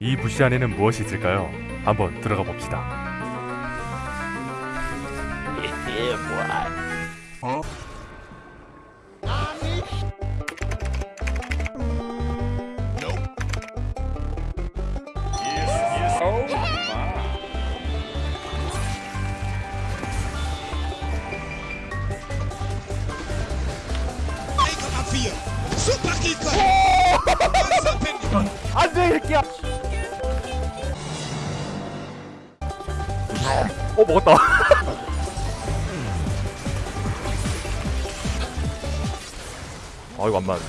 이 부시 안에는 무엇이 있을까요? 한번 들어가 봅시다. Super Kicker. 안돼 새끼야. 어 먹었다. 아 이거 안 맞네.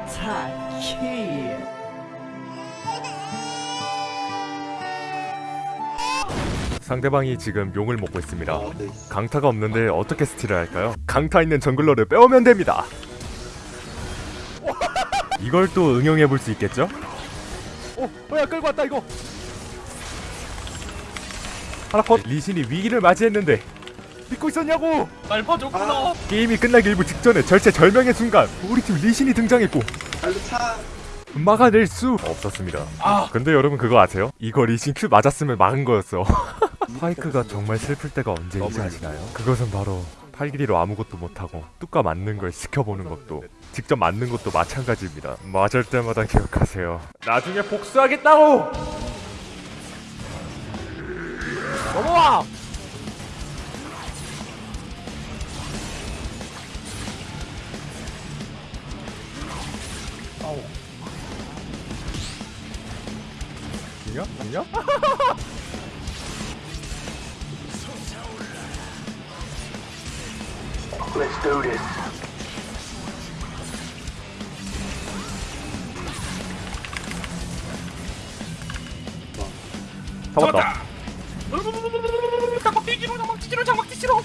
펜타킬 상대방이 지금 용을 먹고 있습니다. 강타가 없는데 어떻게 스틸을 할까요? 강타 있는 정글러를 빼오면 됩니다. 이걸 또 응용해 볼 수 있겠죠? 어, 뭐야 끌고 왔다 이거. 하나 컷. 리신이 위기를 맞이했는데 믿고 있었냐고? 날 봐줬구나. 게임이 끝나기 일부 직전에 절체 절명의 순간 우리 팀 리신이 등장했고 막아낼 수 없었습니다. 아. 근데 여러분 그거 아세요? 이거 리신 큐 맞았으면 막은 거였어. 파이크가 정말 슬플 때가 언제인지 아시나요? 그것은 바로 팔길이로 아무것도 못하고 뚜까 맞는 걸 지켜보는 것도 직접 맞는 것도 마찬가지입니다. 맞을 때마다 기억하세요. 나중에 복수하겠다고! 넘어와! 죽냐? 죽냐? 잡았다. 장막 뛰기로 장막 뛰기로 장막 뛰기로.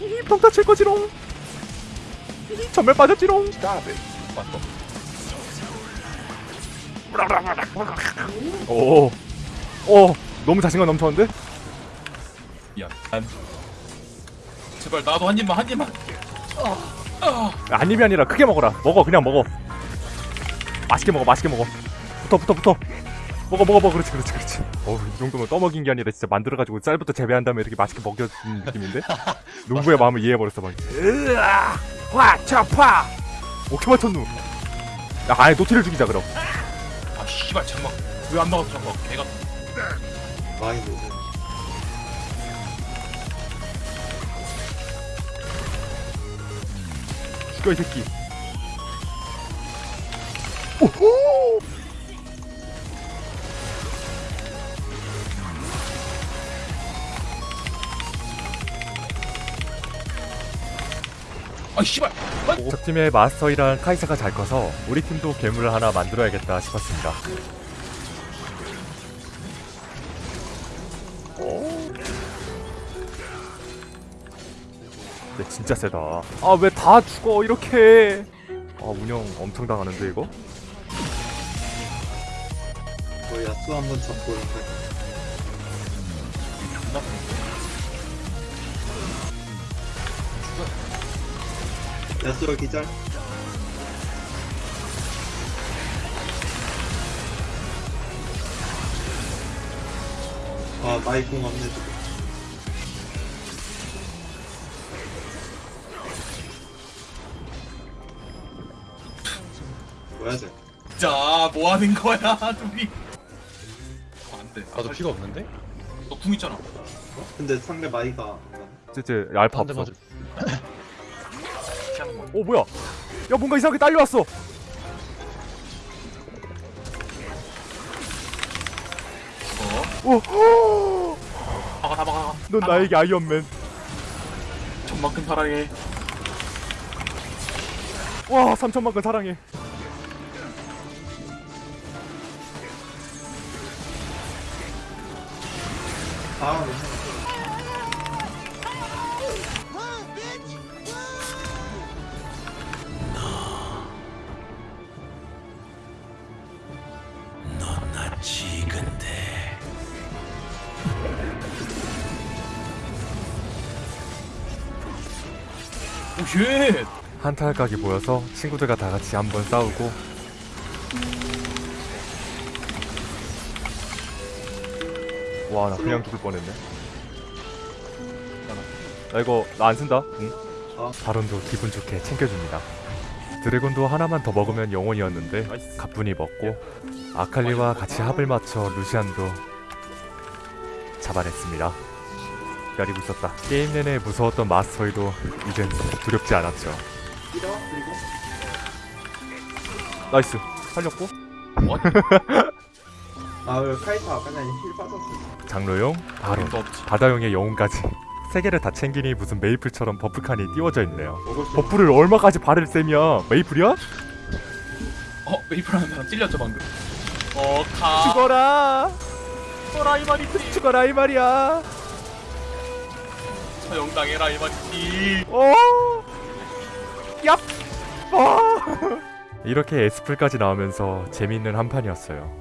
이 평타 칠 거지롱. 이 전멸 빠졌지롱. 오, 오, 너무 자신감 넘쳤는데? 미안. 난 제발 나도 한 입만 한 입만. 아님이 아니라 크게 먹어라. 먹어, 그냥 먹어. 맛있게 먹어, 맛있게 먹어. 붙어, 붙어, 붙어. 먹어, 먹어, 먹어. 그렇지, 그렇지, 그렇지. 어우, 이 정도면 떠먹인 게 아니라 진짜 만들어가지고 쌀부터 재배한 다음에 이렇게 맛있게 먹여준 느낌인데? 농부의 마음을 이해해버렸어, 막. 으아! 화! 차! 파! 오케이 맞췄누. 야, 아예 노티를 죽이자, 그럼. 아 씨발 장막 왜안 나왔어 장막 개가. 죽여, 이 새끼. 오호! 아 씨발. 적팀의 마스터이란 카이사가 잘 커서 우리 팀도 괴물을 하나 만들어야겠다 싶었습니다. 근데 진짜 세다. 아왜 다 죽어 이렇게? 아 운영 엄청 당하는데 이거? 뭐 야수 한번 잡고 이렇게 야수가 기절 아 마이공 없네 뭐야 쟤 자, 뭐 하는 거야, 둘이? 어, 안 돼. 나도 피가 없는데? 너궁 있잖아. 근데 상대 마이가. 쟤쟤 알파 없어. 피하는 거. 오 뭐야? 야 뭔가 이상하게 딸려왔어. 어? 오, 막아, 다 막아. 넌 나에게 아이언맨. 전만큼 사랑해. 와 3천만큼 사랑해. 다음 오쉣 어, 한탈각이 모여서 친구들과 다 같이 한번 싸우고? 와 나 그냥 죽을 뻔했네. 나 이거 나 안 쓴다? 응? 어. 바론도 기분 좋게 챙겨줍니다. 드래곤도 하나만 더 먹으면 영혼이었는데 가뿐히 먹고 아칼리와 같이 합을 맞춰 루시안도 잡아냈습니다. 기다리고 있었다. 게임 내내 무서웠던 마스터이도 이젠 두렵지 않았죠. nice. 살렸고 아 왜 카이사 아까 전에 heal 빠졌어 장로용 없지. 바다용의 영혼까지 세 개를 다 챙기니 무슨 메이플처럼 buff칸이 띄워져 있네요. buff를 얼마까지 바를 셈이야 메이플이야? 어 메이플 하는 사람 찔렸죠 방금? 어 가. 죽어라! 죽어라 이 말이지 죽어라 이 말이야! 처형당해라 이 말이지 어? 얍! 어? 이렇게 에스플까지 나오면서 재미있는 한 판이었어요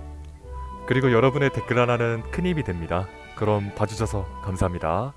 그리고 여러분의 댓글 하나는 큰 힘이 됩니다. 그럼 봐주셔서 감사합니다